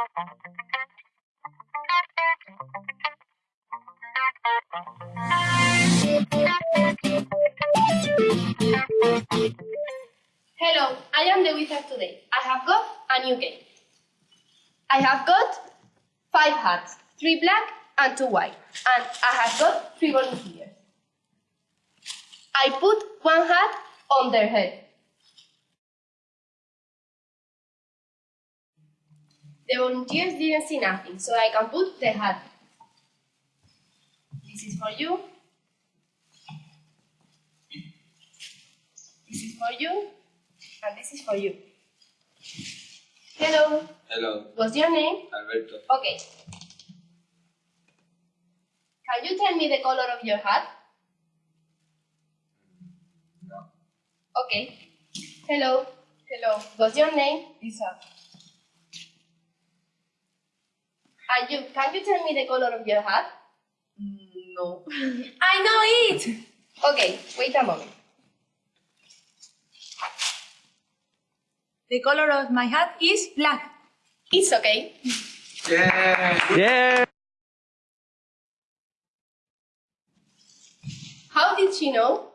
Hello, I am the wizard today. I have got a new game. I have got five hats, three black and two white, and I have got three volunteers. I put one hat on their head. The volunteers didn't see nothing, so I can put the hat. This is for you. This is for you. And this is for you. Hello. Hello, What's your name? Alberto. Okay. Can you tell me the color of your hat? No. Okay. Hello. Hello. What's your name? Lisa. And you, can you tell me the color of your hat? Mm, no. I know it! Okay, wait a moment. The color of my hat is black. It's okay. Yeah. Yeah. How did she know?